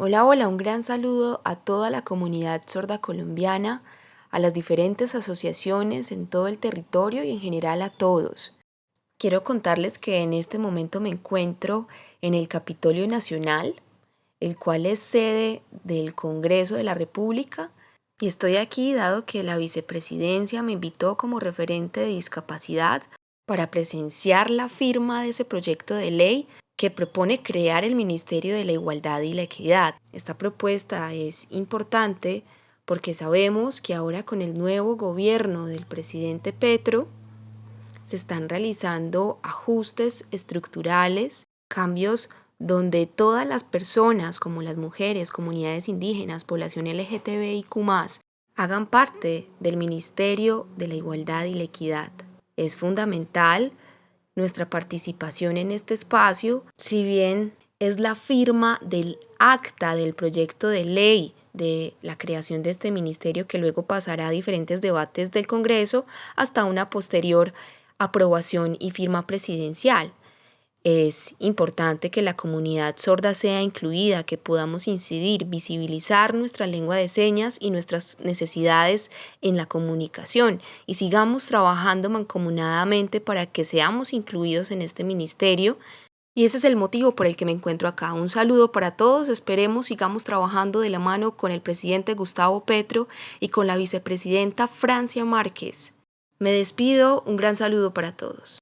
Hola, hola, un gran saludo a toda la comunidad sorda colombiana, a las diferentes asociaciones en todo el territorio y en general a todos. Quiero contarles que en este momento me encuentro en el Capitolio Nacional, el cual es sede del Congreso de la República, y estoy aquí dado que la vicepresidencia me invitó como referente de discapacidad para presenciar la firma de ese proyecto de ley que propone crear el Ministerio de la Igualdad y la Equidad. Esta propuesta es importante porque sabemos que ahora con el nuevo gobierno del presidente Petro se están realizando ajustes estructurales, cambios donde todas las personas, como las mujeres, comunidades indígenas, población LGTBIQ+, hagan parte del Ministerio de la Igualdad y la Equidad. Es fundamental nuestra participación en este espacio, si bien es la firma del acta del proyecto de ley de la creación de este ministerio que luego pasará a diferentes debates del Congreso hasta una posterior aprobación y firma presidencial. Es importante que la comunidad sorda sea incluida, que podamos incidir, visibilizar nuestra lengua de señas y nuestras necesidades en la comunicación y sigamos trabajando mancomunadamente para que seamos incluidos en este ministerio. Y ese es el motivo por el que me encuentro acá. Un saludo para todos, esperemos sigamos trabajando de la mano con el presidente Gustavo Petro y con la vicepresidenta Francia Márquez. Me despido, un gran saludo para todos.